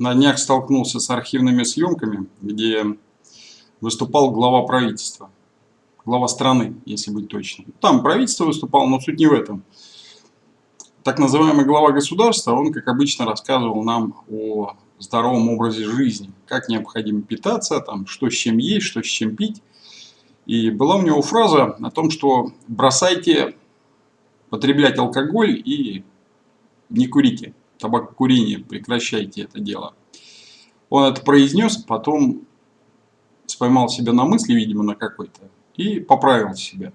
на днях столкнулся с архивными съемками, где выступал глава правительства. Глава страны, если быть точным. Там правительство выступало, но суть не в этом. Так называемый глава государства, он, как обычно, рассказывал нам о здоровом образе жизни, как необходимо питаться, там, что с чем есть, что с чем пить. И была у него фраза о том, что бросайте потреблять алкоголь и не курите табакокурение, прекращайте это дело. Он это произнес, потом споймал себя на мысли, видимо, на какой-то, и поправил себя.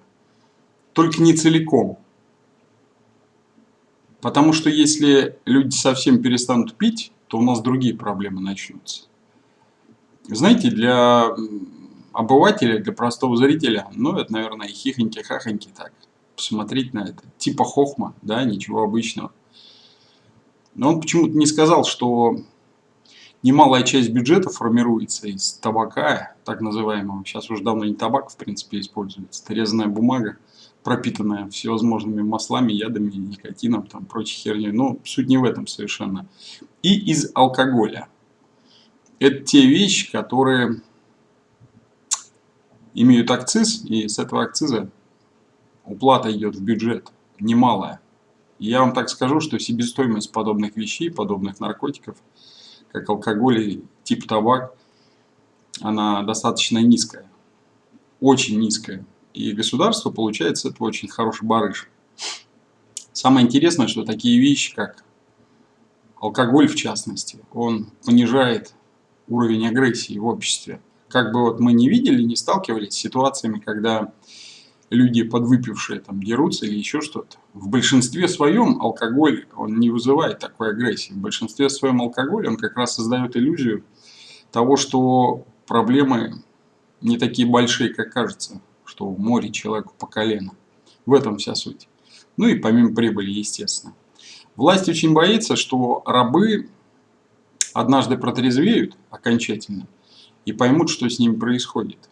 Только не целиком. Потому что если люди совсем перестанут пить, то у нас другие проблемы начнутся. Знаете, для обывателя, для простого зрителя, ну, это, наверное, хихоньки-хахоньки так, посмотреть на это. Типа хохма, да, ничего обычного. Но он почему-то не сказал, что немалая часть бюджета формируется из табака, так называемого. Сейчас уже давно не табак, в принципе, используется. Это резаная бумага, пропитанная всевозможными маслами, ядами, никотином, там, прочей херней. Но суть не в этом совершенно. И из алкоголя. Это те вещи, которые имеют акциз, и с этого акциза уплата идет в бюджет немалая. Я вам так скажу, что себестоимость подобных вещей, подобных наркотиков, как алкоголь и тип табак, она достаточно низкая. Очень низкая. И государство получает с этого очень хороший барыш. Самое интересное, что такие вещи, как алкоголь в частности, он понижает уровень агрессии в обществе. Как бы вот мы не видели, не сталкивались с ситуациями, когда люди подвыпившие там дерутся или еще что-то. В большинстве своем алкоголь, он не вызывает такой агрессии. В большинстве своем алкоголь, он как раз создает иллюзию того, что проблемы не такие большие, как кажется, что в море человеку по колено. В этом вся суть. Ну и помимо прибыли, естественно. Власть очень боится, что рабы однажды протрезвеют окончательно и поймут, что с ними происходит.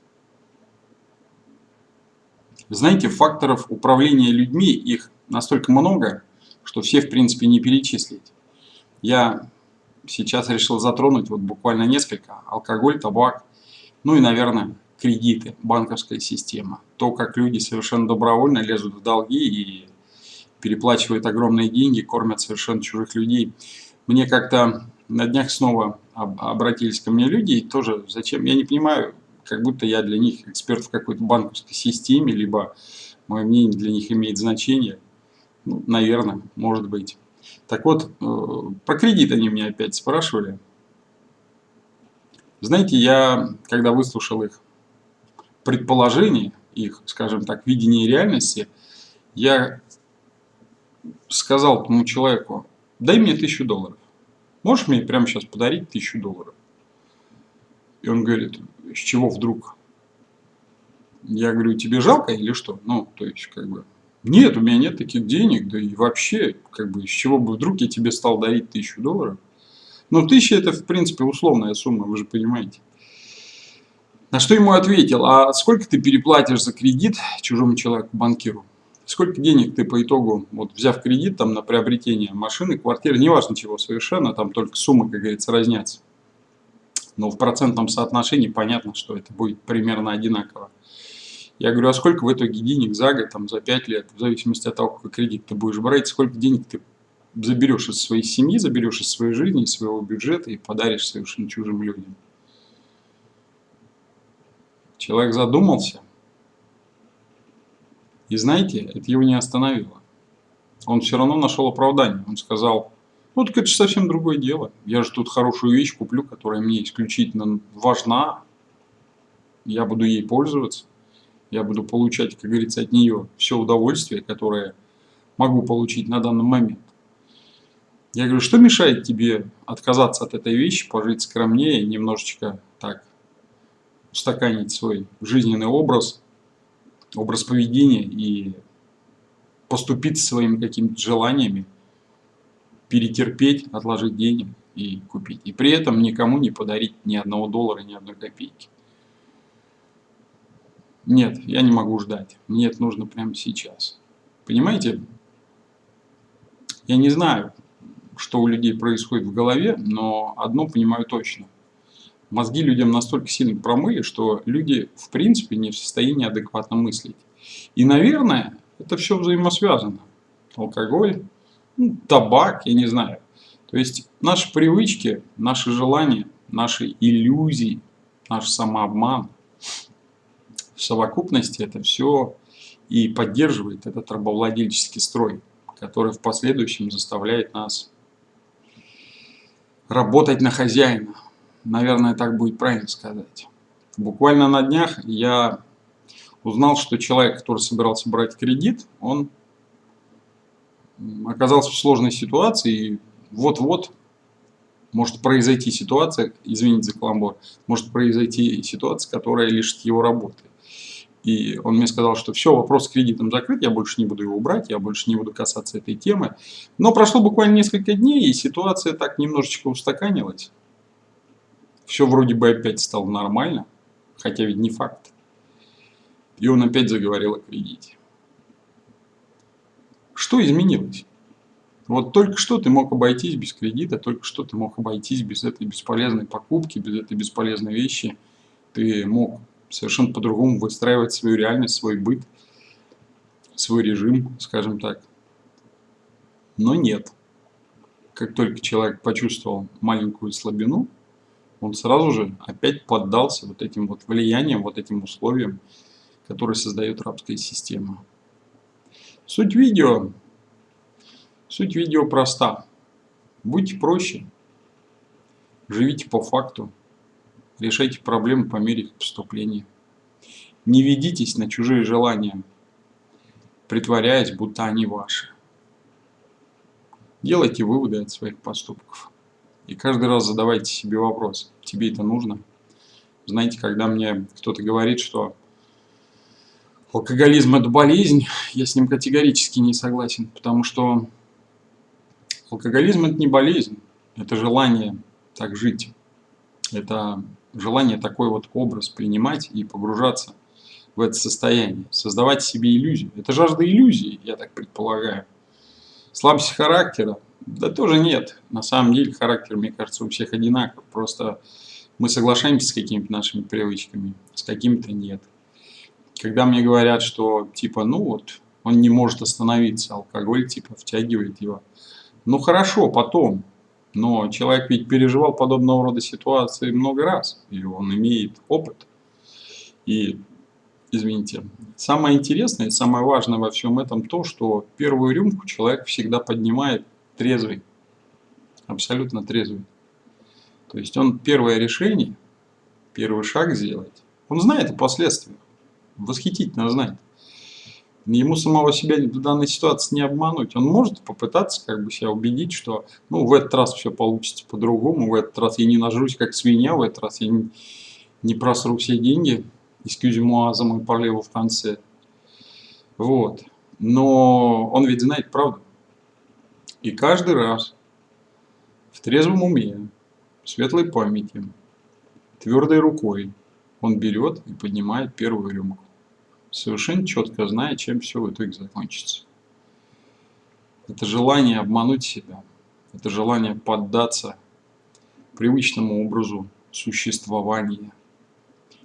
Знаете, факторов управления людьми, их настолько много, что все, в принципе, не перечислить. Я сейчас решил затронуть вот буквально несколько. Алкоголь, табак, ну и, наверное, кредиты, банковская система. То, как люди совершенно добровольно лезут в долги и переплачивают огромные деньги, кормят совершенно чужих людей. Мне как-то на днях снова обратились ко мне люди, и тоже зачем, я не понимаю, как будто я для них эксперт в какой-то банковской системе, либо мое мнение для них имеет значение. Ну, наверное, может быть. Так вот, э, про кредит они меня опять спрашивали. Знаете, я, когда выслушал их предположение, их, скажем так, видение реальности, я сказал тому человеку, дай мне тысячу долларов. Можешь мне прямо сейчас подарить тысячу долларов? И он говорит, с чего вдруг? Я говорю, тебе жалко или что? Ну, то есть, как бы, нет, у меня нет таких денег, да и вообще, как бы, с чего бы вдруг я тебе стал дарить тысячу долларов? Ну, тысяча это, в принципе, условная сумма, вы же понимаете. На что ему ответил, а сколько ты переплатишь за кредит чужому человеку, банкиру? Сколько денег ты по итогу, вот взяв кредит там на приобретение машины, квартиры, неважно чего совершенно, там только суммы, как говорится, разнятся но в процентном соотношении понятно, что это будет примерно одинаково. Я говорю, а сколько в итоге денег за год, там, за 5 лет, в зависимости от того, какой кредит ты будешь брать, сколько денег ты заберешь из своей семьи, заберешь из своей жизни, из своего бюджета и подаришь совершенно чужим людям. Человек задумался, и знаете, это его не остановило. Он все равно нашел оправдание. Он сказал, ну, так это же совсем другое дело. Я же тут хорошую вещь куплю, которая мне исключительно важна. Я буду ей пользоваться. Я буду получать, как говорится, от нее все удовольствие, которое могу получить на данный момент. Я говорю, что мешает тебе отказаться от этой вещи, пожить скромнее, немножечко так устаканить свой жизненный образ, образ поведения и поступить своими какими-то желаниями, перетерпеть, отложить денег и купить. И при этом никому не подарить ни одного доллара, ни одной копейки. Нет, я не могу ждать. Мне это нужно прямо сейчас. Понимаете? Я не знаю, что у людей происходит в голове, но одно понимаю точно. Мозги людям настолько сильно промыли, что люди в принципе не в состоянии адекватно мыслить. И, наверное, это все взаимосвязано. Алкоголь, ну, табак, я не знаю. То есть наши привычки, наши желания, наши иллюзии, наш самообман в совокупности это все и поддерживает этот рабовладельческий строй, который в последующем заставляет нас работать на хозяина. Наверное, так будет правильно сказать. Буквально на днях я узнал, что человек, который собирался брать кредит, он оказался в сложной ситуации и вот-вот может произойти ситуация, извините за каламбур, может произойти ситуация, которая лишит его работы. И он мне сказал, что все, вопрос с кредитом закрыт, я больше не буду его брать, я больше не буду касаться этой темы. Но прошло буквально несколько дней, и ситуация так немножечко устаканилась. Все вроде бы опять стало нормально, хотя ведь не факт. И он опять заговорил о кредите. Что изменилось? Вот только что ты мог обойтись без кредита, только что ты мог обойтись без этой бесполезной покупки, без этой бесполезной вещи. Ты мог совершенно по-другому выстраивать свою реальность, свой быт, свой режим, скажем так. Но нет. Как только человек почувствовал маленькую слабину, он сразу же опять поддался вот этим вот влияниям, вот этим условиям, которые создает рабская система. Суть видео, суть видео проста. Будьте проще, живите по факту, решайте проблемы по мере поступления. Не ведитесь на чужие желания, притворяясь, будто они ваши. Делайте выводы от своих поступков. И каждый раз задавайте себе вопрос, тебе это нужно? Знаете, когда мне кто-то говорит, что алкоголизм это болезнь, я с ним категорически не согласен, потому что алкоголизм это не болезнь, это желание так жить. Это желание такой вот образ принимать и погружаться в это состояние, создавать себе иллюзию. Это жажда иллюзии, я так предполагаю. Слабость характера, да тоже нет. На самом деле характер, мне кажется, у всех одинаков. Просто мы соглашаемся с какими-то нашими привычками, с какими-то нет. Когда мне говорят, что типа, ну вот, он не может остановиться, алкоголь типа втягивает его. Ну хорошо, потом. Но человек ведь переживал подобного рода ситуации много раз, и он имеет опыт. И, извините, самое интересное, самое важное во всем этом то, что первую рюмку человек всегда поднимает трезвый, абсолютно трезвый. То есть он первое решение, первый шаг сделать, он знает о последствиях, восхитительно знает. Ему самого себя в данной ситуации не обмануть. Он может попытаться как бы себя убедить, что ну, в этот раз все получится по-другому, в этот раз я не нажрусь как свинья, в этот раз я не, не просру все деньги, excuse-moi за мой парлеву в конце. Вот. Но он ведь знает правду. И каждый раз в трезвом уме, в светлой памяти, твердой рукой он берет и поднимает первую рюмку, совершенно четко зная, чем все в итоге закончится. Это желание обмануть себя, это желание поддаться привычному образу существования,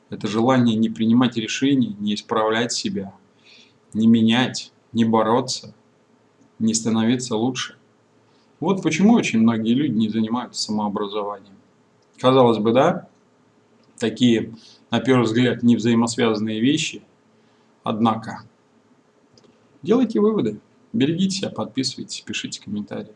это желание не принимать решений, не исправлять себя, не менять, не бороться, не становиться лучше. Вот почему очень многие люди не занимаются самообразованием. Казалось бы, да, такие, на первый взгляд, невзаимосвязанные вещи, однако, делайте выводы, берегите себя, подписывайтесь, пишите комментарии.